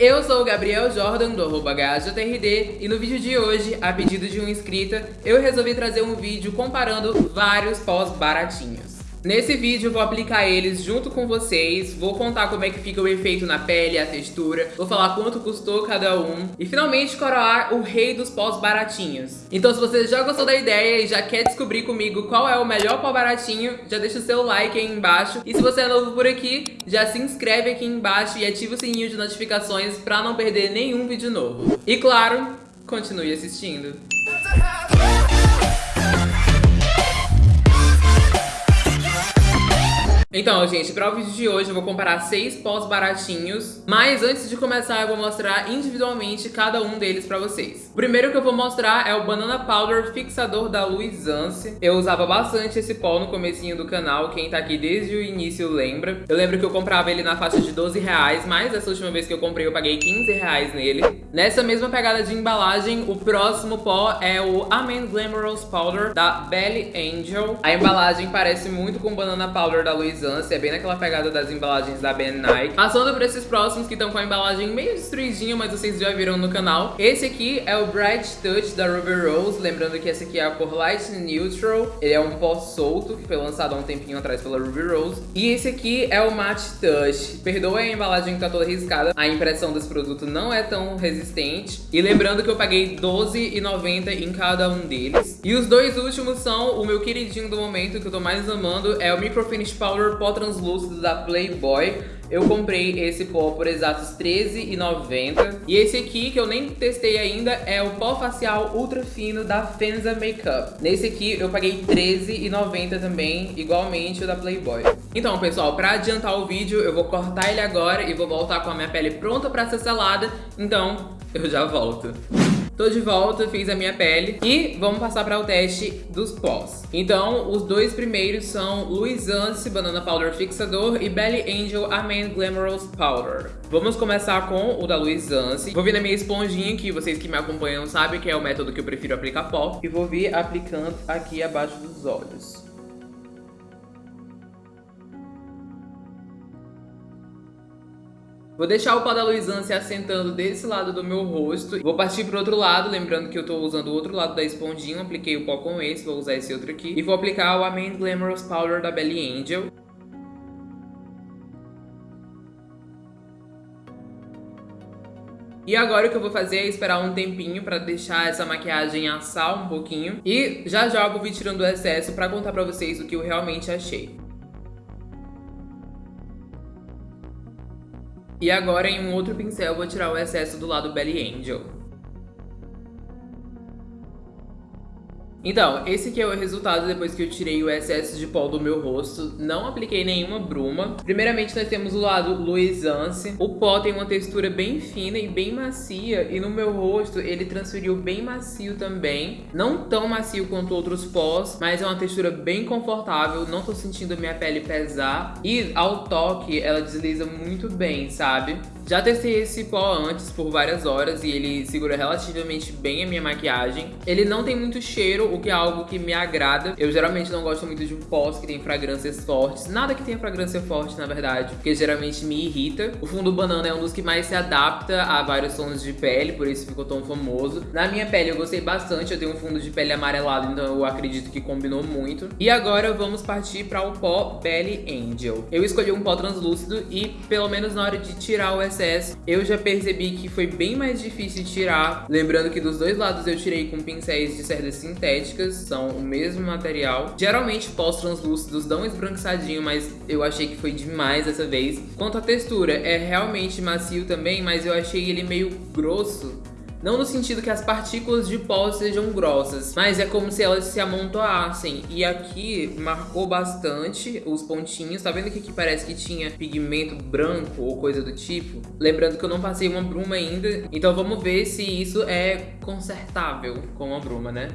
Eu sou o Gabriel Jordan, do arroba e no vídeo de hoje, a pedido de uma inscrita, eu resolvi trazer um vídeo comparando vários pós baratinhos. Nesse vídeo eu vou aplicar eles junto com vocês, vou contar como é que fica o efeito na pele, a textura, vou falar quanto custou cada um e finalmente coroar o rei dos pós baratinhos. Então se você já gostou da ideia e já quer descobrir comigo qual é o melhor pó baratinho, já deixa o seu like aí embaixo e se você é novo por aqui, já se inscreve aqui embaixo e ativa o sininho de notificações para não perder nenhum vídeo novo. E claro, continue assistindo. Então, gente, para o vídeo de hoje eu vou comparar seis pós baratinhos, mas antes de começar eu vou mostrar individualmente cada um deles para vocês. O primeiro que eu vou mostrar é o Banana Powder Fixador da Luisance. Eu usava bastante esse pó no comecinho do canal, quem tá aqui desde o início lembra. Eu lembro que eu comprava ele na faixa de 12 reais, mas essa última vez que eu comprei eu paguei 15 reais nele. Nessa mesma pegada de embalagem, o próximo pó é o Amen Glamorous Powder da Belly Angel. A embalagem parece muito com o Banana Powder da Luisance é bem naquela pegada das embalagens da Ben Nike. Passando por esses próximos que estão com a embalagem meio destruidinha, mas vocês já viram no canal. Esse aqui é o Bright Touch da Ruby Rose, lembrando que esse aqui é a cor Light Neutral. Ele é um pó solto, que foi lançado há um tempinho atrás pela Ruby Rose. E esse aqui é o Matte Touch. Perdoa a embalagem que tá toda riscada, a impressão desse produto não é tão resistente. E lembrando que eu paguei R$12,90 em cada um deles. E os dois últimos são o meu queridinho do momento, que eu tô mais amando, é o Microfinish Powder pó translúcido da Playboy. Eu comprei esse pó por exatos R$13,90. E esse aqui, que eu nem testei ainda, é o pó facial ultra fino da Fenza Makeup. Nesse aqui eu paguei R$13,90 também, igualmente o da Playboy. Então, pessoal, pra adiantar o vídeo, eu vou cortar ele agora e vou voltar com a minha pele pronta pra ser selada. Então, eu já volto. Tô de volta, fiz a minha pele e vamos passar para o teste dos pós. Então, os dois primeiros são Luisance Banana Powder Fixador e Belly Angel Amen Glamorous Powder. Vamos começar com o da Luisance. Vou vir na minha esponjinha que vocês que me acompanham sabem que é o método que eu prefiro aplicar pó. E vou vir aplicando aqui abaixo dos olhos. Vou deixar o pó da Luizan se assentando desse lado do meu rosto. Vou partir pro outro lado, lembrando que eu tô usando o outro lado da esponjinha. Apliquei o pó com esse, vou usar esse outro aqui. E vou aplicar o Amen Glamorous Powder da Belly Angel. E agora o que eu vou fazer é esperar um tempinho pra deixar essa maquiagem assar um pouquinho. E já já eu vou vir tirando o excesso pra contar pra vocês o que eu realmente achei. E agora em um outro pincel vou tirar o excesso do lado Belly Angel. Então, esse aqui é o resultado depois que eu tirei o excesso de pó do meu rosto. Não apliquei nenhuma bruma. Primeiramente, nós temos o lado Luisance. O pó tem uma textura bem fina e bem macia. E no meu rosto, ele transferiu bem macio também. Não tão macio quanto outros pós, mas é uma textura bem confortável. Não tô sentindo a minha pele pesar. E ao toque, ela desliza muito bem, sabe? Já testei esse pó antes por várias horas e ele segura relativamente bem a minha maquiagem. Ele não tem muito cheiro, o que é algo que me agrada. Eu geralmente não gosto muito de pós que tem fragrâncias fortes. Nada que tenha fragrância forte, na verdade, porque geralmente me irrita. O fundo banana é um dos que mais se adapta a vários tons de pele, por isso ficou tão famoso. Na minha pele eu gostei bastante, eu tenho um fundo de pele amarelado, então eu acredito que combinou muito. E agora vamos partir para o pó Belly Angel. Eu escolhi um pó translúcido e, pelo menos na hora de tirar o excesso, eu já percebi que foi bem mais difícil tirar. Lembrando que dos dois lados eu tirei com pincéis de cerdas sintéticas, são o mesmo material. Geralmente pós translúcidos dão esbranquiçadinho, mas eu achei que foi demais dessa vez. Quanto à textura, é realmente macio também, mas eu achei ele meio grosso. Não no sentido que as partículas de pó sejam grossas, mas é como se elas se amontoassem. E aqui marcou bastante os pontinhos. Tá vendo que aqui parece que tinha pigmento branco ou coisa do tipo? Lembrando que eu não passei uma bruma ainda, então vamos ver se isso é consertável com uma bruma, né?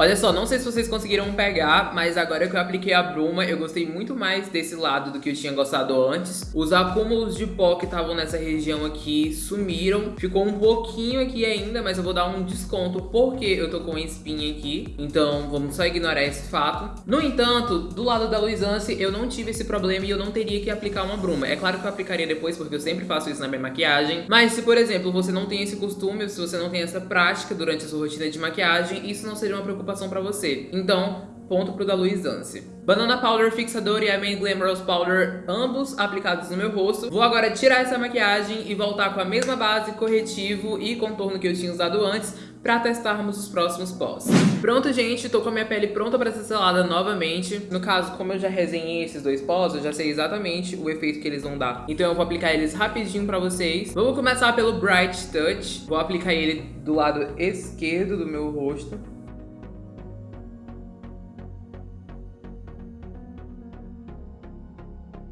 Olha só, não sei se vocês conseguiram pegar, mas agora que eu apliquei a bruma, eu gostei muito mais desse lado do que eu tinha gostado antes. Os acúmulos de pó que estavam nessa região aqui sumiram. Ficou um pouquinho aqui ainda, mas eu vou dar um desconto porque eu tô com espinha aqui. Então, vamos só ignorar esse fato. No entanto, do lado da Luisance, eu não tive esse problema e eu não teria que aplicar uma bruma. É claro que eu aplicaria depois, porque eu sempre faço isso na minha maquiagem. Mas se, por exemplo, você não tem esse costume, se você não tem essa prática durante a sua rotina de maquiagem, isso não seria uma preocupação preocupação pra você. Então, ponto pro da Luizance. Banana Powder Fixador e a Main Glamorous Powder, ambos aplicados no meu rosto. Vou agora tirar essa maquiagem e voltar com a mesma base, corretivo e contorno que eu tinha usado antes pra testarmos os próximos pós. Pronto, gente, tô com a minha pele pronta pra ser selada novamente. No caso, como eu já resenhei esses dois pós, eu já sei exatamente o efeito que eles vão dar. Então eu vou aplicar eles rapidinho pra vocês. Vamos começar pelo Bright Touch. Vou aplicar ele do lado esquerdo do meu rosto.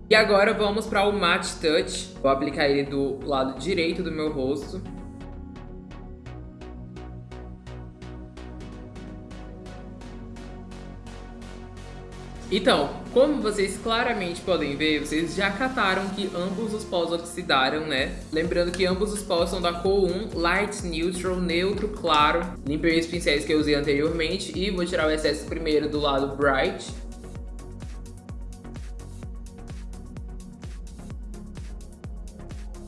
E agora vamos para o Matte Touch. Vou aplicar ele do lado direito do meu rosto. Então, como vocês claramente podem ver, vocês já cataram que ambos os pós oxidaram, né? Lembrando que ambos os pós são da cor 1, Light Neutral, neutro, claro. Limpei os pincéis que eu usei anteriormente e vou tirar o excesso primeiro do lado Bright.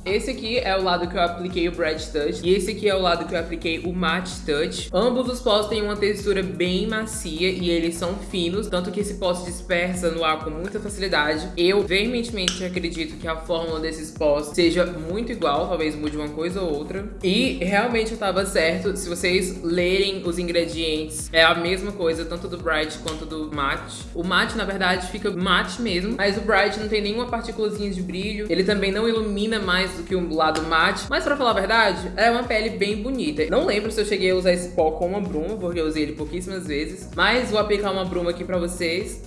Esse aqui é o lado que eu apliquei o Bright Touch e esse aqui é o lado que eu apliquei o Matte Touch. Ambos os pós têm uma textura bem macia e eles são finos, tanto que esse pó se dispersa no ar com muita facilidade. Eu veementemente acredito que a fórmula desses pós seja muito igual, talvez mude uma coisa ou outra. E realmente eu tava certo, se vocês lerem os ingredientes, é a mesma coisa, tanto do Bright quanto do Matte. O Matte, na verdade, fica matte mesmo, mas o Bright não tem nenhuma partículazinha de brilho, ele também não ilumina mais do que o lado mate. Mas pra falar a verdade, é uma pele bem bonita. Não lembro se eu cheguei a usar esse pó com uma bruma, porque eu usei ele pouquíssimas vezes. Mas vou aplicar uma bruma aqui pra vocês.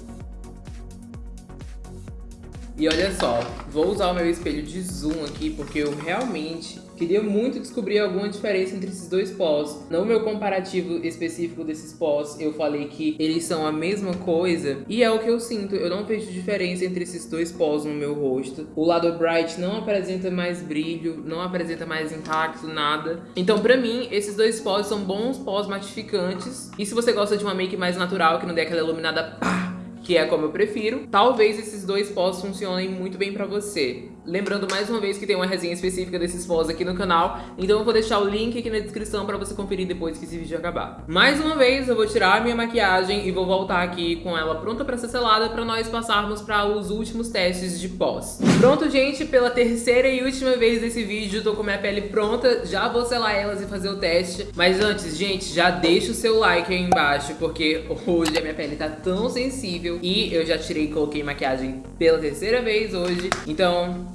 E olha só, vou usar o meu espelho de zoom aqui, porque eu realmente queria muito descobrir alguma diferença entre esses dois pós. No meu comparativo específico desses pós, eu falei que eles são a mesma coisa, e é o que eu sinto. Eu não vejo diferença entre esses dois pós no meu rosto. O lado Bright não apresenta mais brilho, não apresenta mais impacto, nada. Então, pra mim, esses dois pós são bons pós matificantes. E se você gosta de uma make mais natural, que não dê aquela iluminada pá, que é como eu prefiro, talvez esses dois pós funcionem muito bem pra você. Lembrando mais uma vez que tem uma resenha específica desses pós aqui no canal, então eu vou deixar o link aqui na descrição pra você conferir depois que esse vídeo acabar. Mais uma vez, eu vou tirar a minha maquiagem e vou voltar aqui com ela pronta pra ser selada pra nós passarmos pra os últimos testes de pós. Pronto, gente, pela terceira e última vez desse vídeo, tô com minha pele pronta, já vou selar elas e fazer o teste. Mas antes, gente, já deixa o seu like aí embaixo, porque hoje a minha pele tá tão sensível e eu já tirei e coloquei maquiagem pela terceira vez hoje, então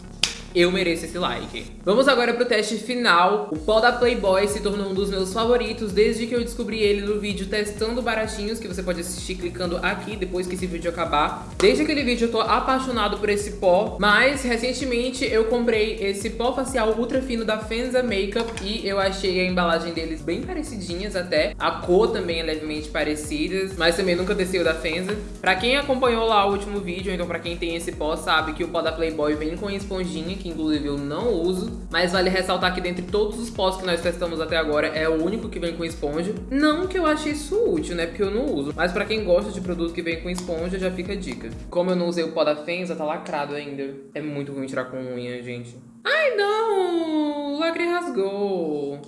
eu mereço esse like. Vamos agora pro teste final. O pó da Playboy se tornou um dos meus favoritos desde que eu descobri ele no vídeo testando baratinhos, que você pode assistir clicando aqui depois que esse vídeo acabar. Desde aquele vídeo eu tô apaixonado por esse pó, mas recentemente eu comprei esse pó facial ultra fino da Fenza Makeup e eu achei a embalagem deles bem parecidinhas até. A cor também é levemente parecida, mas também nunca desceu da Fenza. Pra quem acompanhou lá o último vídeo, então pra quem tem esse pó, sabe que o pó da Playboy vem com esponjinha, que inclusive eu não uso, mas vale ressaltar que dentre todos os pós que nós testamos até agora, é o único que vem com esponja. Não que eu ache isso útil, né, porque eu não uso, mas pra quem gosta de produto que vem com esponja, já fica a dica. Como eu não usei o pó da Fenza, tá lacrado ainda. É muito ruim tirar com unha, gente. Ai, não! O lacre rasgou.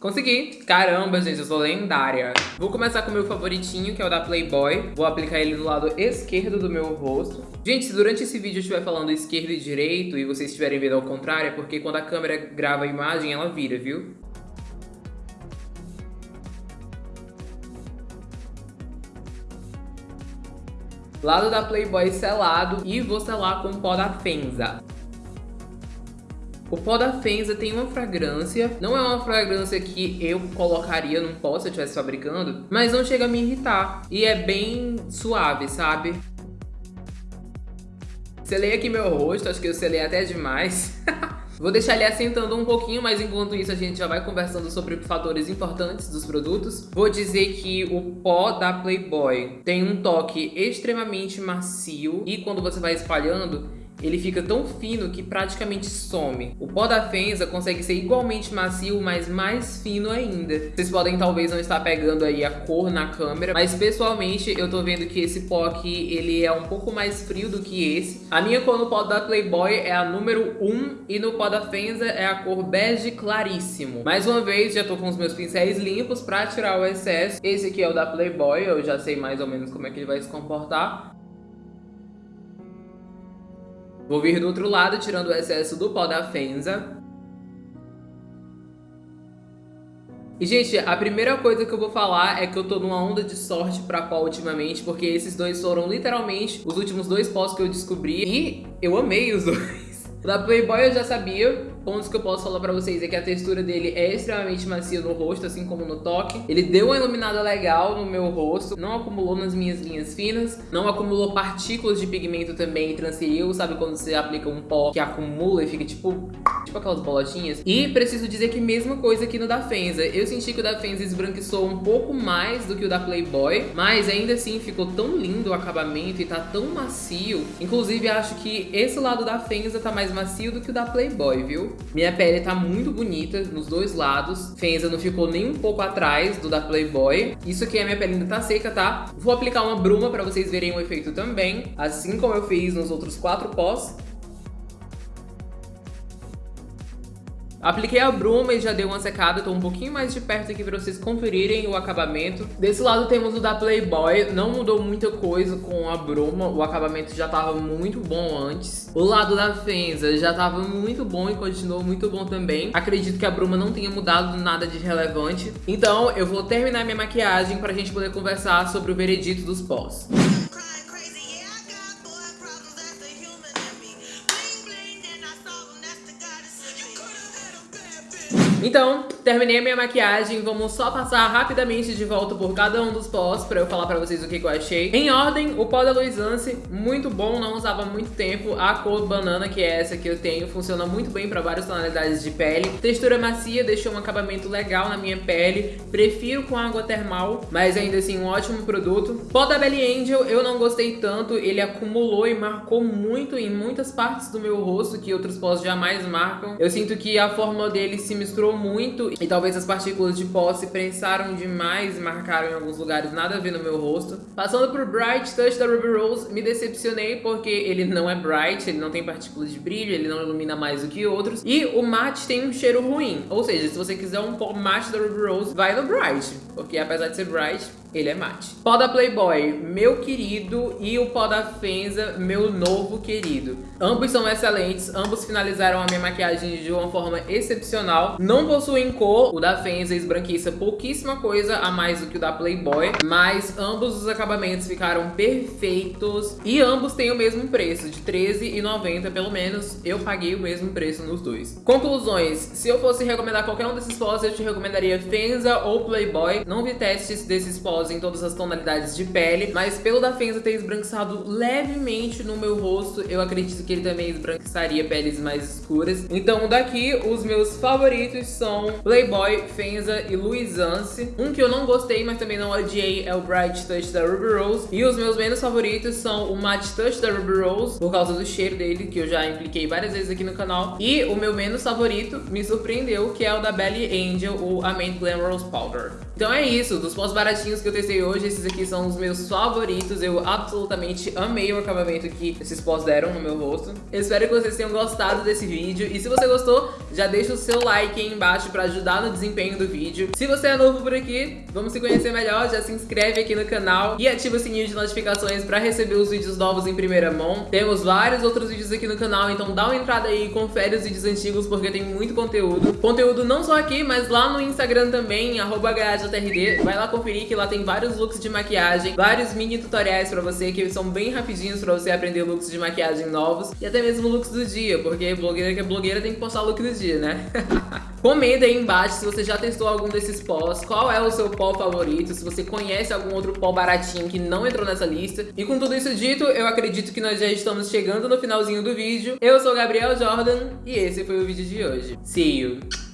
Consegui! Caramba, gente, eu sou lendária. Vou começar com o meu favoritinho, que é o da Playboy. Vou aplicar ele do lado esquerdo do meu rosto. Gente, se durante esse vídeo eu estiver falando esquerdo e direito e vocês estiverem vendo ao contrário, é porque quando a câmera grava a imagem, ela vira, viu? Lado da Playboy selado e vou selar com pó da Fenza. O pó da Fenza tem uma fragrância, não é uma fragrância que eu colocaria num pó se eu estivesse fabricando, mas não chega a me irritar. E é bem suave, sabe? Selei aqui meu rosto, acho que eu selei até demais. Vou deixar ele assentando um pouquinho, mas enquanto isso a gente já vai conversando sobre fatores importantes dos produtos. Vou dizer que o pó da Playboy tem um toque extremamente macio e quando você vai espalhando, ele fica tão fino que praticamente some. O pó da Fenza consegue ser igualmente macio, mas mais fino ainda. Vocês podem talvez não estar pegando aí a cor na câmera, mas pessoalmente eu tô vendo que esse pó aqui, ele é um pouco mais frio do que esse. A minha cor no pó da Playboy é a número 1 e no pó da Fenza é a cor bege claríssimo. Mais uma vez, já tô com os meus pincéis limpos pra tirar o excesso. Esse aqui é o da Playboy, eu já sei mais ou menos como é que ele vai se comportar. Vou vir do outro lado, tirando o excesso do pó da Fenza. E, gente, a primeira coisa que eu vou falar é que eu tô numa onda de sorte pra pó ultimamente, porque esses dois foram literalmente os últimos dois pós que eu descobri e eu amei os dois. O da Playboy eu já sabia, pontos que eu posso falar pra vocês é que a textura dele é extremamente macia no rosto, assim como no toque. Ele deu uma iluminada legal no meu rosto, não acumulou nas minhas linhas finas, não acumulou partículas de pigmento também transferiu, sabe quando você aplica um pó que acumula e fica tipo, tipo aquelas bolotinhas. E preciso dizer que mesma coisa aqui no da Fenza. Eu senti que o da Fenza esbranquiçou um pouco mais do que o da Playboy, mas ainda assim ficou tão lindo o acabamento e tá tão macio. Inclusive acho que esse lado da Fenza tá mais macio do que o da Playboy, viu? Minha pele tá muito bonita nos dois lados. Fenza não ficou nem um pouco atrás do da Playboy. Isso aqui, a minha pele ainda tá seca, tá? Vou aplicar uma bruma pra vocês verem o efeito também. Assim como eu fiz nos outros quatro pós. Apliquei a bruma e já dei uma secada, tô um pouquinho mais de perto aqui pra vocês conferirem o acabamento. Desse lado temos o da Playboy, não mudou muita coisa com a bruma, o acabamento já tava muito bom antes. O lado da Fenza já tava muito bom e continuou muito bom também. Acredito que a bruma não tenha mudado nada de relevante. Então eu vou terminar minha maquiagem pra gente poder conversar sobre o veredito dos pós. Então, terminei a minha maquiagem, vamos só passar rapidamente de volta por cada um dos pós pra eu falar pra vocês o que, que eu achei. Em ordem, o pó da Luisance, muito bom, não usava muito tempo. A cor banana, que é essa que eu tenho, funciona muito bem pra várias tonalidades de pele. Textura macia, deixou um acabamento legal na minha pele. Prefiro com água termal, mas ainda assim um ótimo produto. Pó da Belly Angel, eu não gostei tanto, ele acumulou e marcou muito em muitas partes do meu rosto que outros pós jamais marcam. Eu sinto que a fórmula dele se misturou muito e talvez as partículas de pó se prensaram demais e marcaram em alguns lugares nada a ver no meu rosto. Passando por Bright Touch da Ruby Rose, me decepcionei porque ele não é bright, ele não tem partículas de brilho, ele não ilumina mais do que outros. E o matte tem um cheiro ruim, ou seja, se você quiser um pó matte da Ruby Rose, vai no Bright, porque apesar de ser bright, ele é mate. Pó da Playboy, meu querido, e o pó da Fenza, meu novo querido. Ambos são excelentes, ambos finalizaram a minha maquiagem de uma forma excepcional. Não possuem cor, o da Fenza esbranquiça pouquíssima coisa a mais do que o da Playboy, mas ambos os acabamentos ficaram perfeitos e ambos têm o mesmo preço, de R$13,90 pelo menos. Eu paguei o mesmo preço nos dois. Conclusões, se eu fosse recomendar qualquer um desses pós, eu te recomendaria Fenza ou Playboy. Não vi testes desses pós em todas as tonalidades de pele, mas pelo da Fenza ter esbranquiçado levemente no meu rosto, eu acredito que ele também esbranquiçaria peles mais escuras. Então daqui, os meus favoritos são Playboy, Fenza e Luisance. Um que eu não gostei, mas também não odiei, é o Bright Touch da Ruby Rose. E os meus menos favoritos são o Matte Touch da Ruby Rose, por causa do cheiro dele, que eu já impliquei várias vezes aqui no canal. E o meu menos favorito me surpreendeu, que é o da Belly Angel, o Amant Glam Rose Powder. Então é isso, dos pós baratinhos que que eu testei hoje, esses aqui são os meus favoritos. Eu absolutamente amei o acabamento que esses pós deram no meu rosto. Eu espero que vocês tenham gostado desse vídeo. E se você gostou, já deixa o seu like aí embaixo pra ajudar no desempenho do vídeo. Se você é novo por aqui, vamos se conhecer melhor, já se inscreve aqui no canal e ativa o sininho de notificações pra receber os vídeos novos em primeira mão. Temos vários outros vídeos aqui no canal, então dá uma entrada aí e confere os vídeos antigos porque tem muito conteúdo. Conteúdo não só aqui, mas lá no Instagram também, arroba Vai lá conferir que lá tem tem vários looks de maquiagem, vários mini tutoriais pra você que são bem rapidinhos pra você aprender looks de maquiagem novos e até mesmo looks do dia, porque blogueira que é blogueira tem que postar look do dia, né? Comenta aí embaixo se você já testou algum desses pós, qual é o seu pó favorito, se você conhece algum outro pó baratinho que não entrou nessa lista. E com tudo isso dito, eu acredito que nós já estamos chegando no finalzinho do vídeo. Eu sou Gabriel Jordan e esse foi o vídeo de hoje. See you!